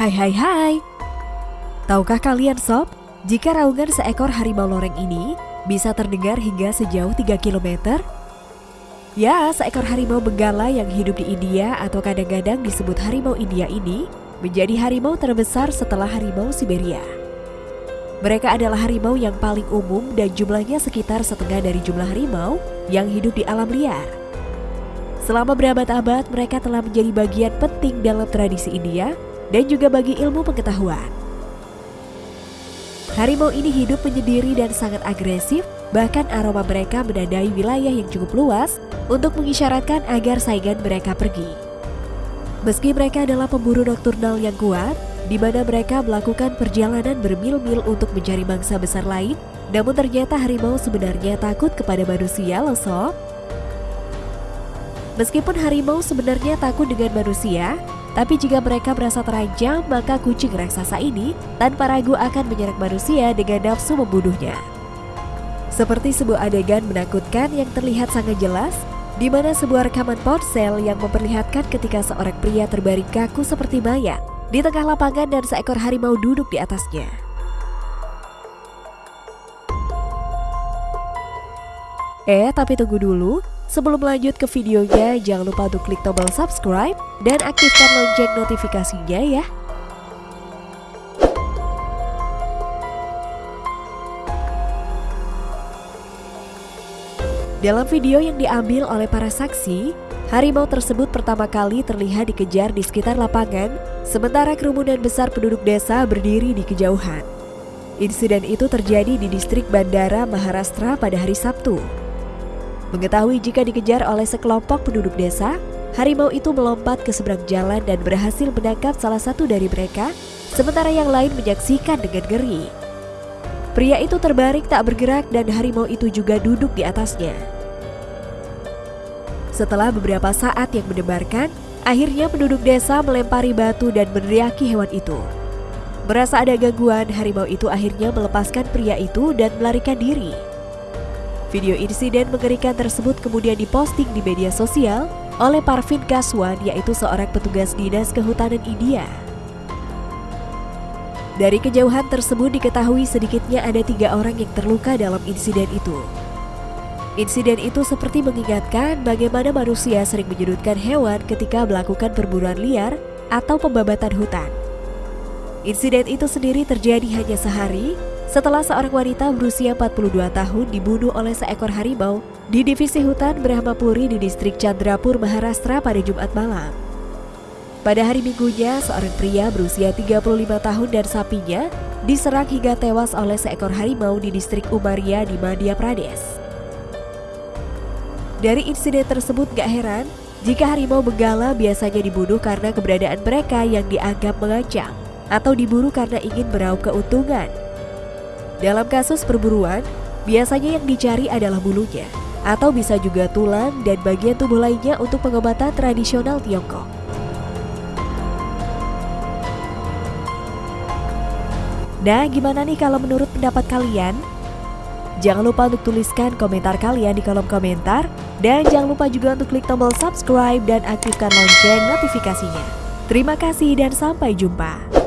Hai hai hai Tahukah kalian sob, jika raungan seekor harimau loreng ini bisa terdengar hingga sejauh 3 km? Ya, seekor harimau benggala yang hidup di India atau kadang-kadang disebut harimau India ini menjadi harimau terbesar setelah harimau Siberia. Mereka adalah harimau yang paling umum dan jumlahnya sekitar setengah dari jumlah harimau yang hidup di alam liar. Selama berabad-abad, mereka telah menjadi bagian penting dalam tradisi India dan juga bagi ilmu pengetahuan. Harimau ini hidup menyendiri dan sangat agresif, bahkan aroma mereka menandai wilayah yang cukup luas untuk mengisyaratkan agar saingan mereka pergi. Meski mereka adalah pemburu nokturnal yang kuat, di mana mereka melakukan perjalanan bermil-mil untuk mencari mangsa besar lain, namun ternyata harimau sebenarnya takut kepada manusia loh sob. Meskipun harimau sebenarnya takut dengan manusia, tapi jika mereka merasa terancam, maka kucing raksasa ini tanpa ragu akan menyerang manusia dengan nafsu membunuhnya. Seperti sebuah adegan menakutkan yang terlihat sangat jelas, di mana sebuah rekaman ponsel yang memperlihatkan ketika seorang pria terbaring kaku seperti mayat di tengah lapangan dan seekor harimau duduk di atasnya. Eh, tapi tunggu dulu, Sebelum lanjut ke videonya, jangan lupa untuk klik tombol subscribe dan aktifkan lonceng notifikasinya ya. Dalam video yang diambil oleh para saksi, harimau tersebut pertama kali terlihat dikejar di sekitar lapangan, sementara kerumunan besar penduduk desa berdiri di kejauhan. Insiden itu terjadi di distrik Bandara Maharashtra pada hari Sabtu. Mengetahui jika dikejar oleh sekelompok penduduk desa, harimau itu melompat ke seberang jalan dan berhasil menangkap salah satu dari mereka, sementara yang lain menyaksikan dengan ngeri. Pria itu terbaring tak bergerak dan harimau itu juga duduk di atasnya. Setelah beberapa saat yang mendebarkan, akhirnya penduduk desa melempari batu dan meneriaki hewan itu. Merasa ada gangguan, harimau itu akhirnya melepaskan pria itu dan melarikan diri. Video insiden mengerikan tersebut kemudian diposting di media sosial oleh Parvin Kaswan yaitu seorang petugas dinas kehutanan India. Dari kejauhan tersebut diketahui sedikitnya ada tiga orang yang terluka dalam insiden itu. Insiden itu seperti mengingatkan bagaimana manusia sering menyudutkan hewan ketika melakukan perburuan liar atau pembabatan hutan. Insiden itu sendiri terjadi hanya sehari setelah seorang wanita berusia 42 tahun dibunuh oleh seekor harimau di divisi hutan Brahmapuri di distrik Chandrapur, Maharashtra pada Jumat malam. Pada hari minggunya, seorang pria berusia 35 tahun dan sapinya diserang hingga tewas oleh seekor harimau di distrik Umaria di Madhya Pradesh. Dari insiden tersebut gak heran jika harimau benggala biasanya dibunuh karena keberadaan mereka yang dianggap mengancam atau diburu karena ingin meraup keuntungan dalam kasus perburuan, biasanya yang dicari adalah bulunya, atau bisa juga tulang dan bagian tubuh lainnya untuk pengobatan tradisional Tiongkok. Nah, gimana nih kalau menurut pendapat kalian? Jangan lupa untuk tuliskan komentar kalian di kolom komentar dan jangan lupa juga untuk klik tombol subscribe dan aktifkan lonceng notifikasinya. Terima kasih dan sampai jumpa.